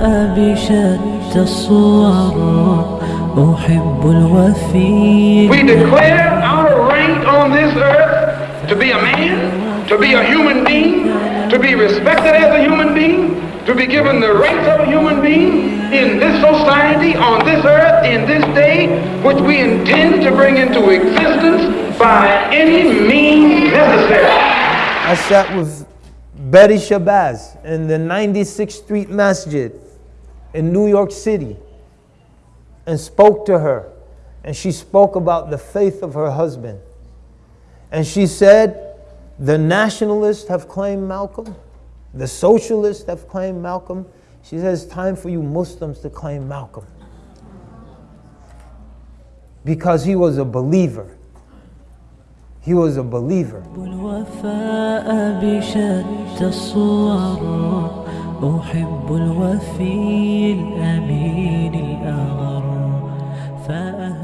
الوفاء بشتى الصور أحب الوفي We declare our right on this earth to be a man, to be a human being, to be respected as a human being, to be given the rights of a human being in this society, on this earth, in this day, which we intend to bring into existence by any means necessary. I sat with Betty Shabazz in the 96th Street Masjid in New York City and spoke to her. And she spoke about the faith of her husband. And she said, The nationalists have claimed Malcolm, the socialists have claimed Malcolm. She says, It's time for you Muslims to claim Malcolm. Because he was a believer. He was a believer. أحب الوفي الأمين الأغر فأهل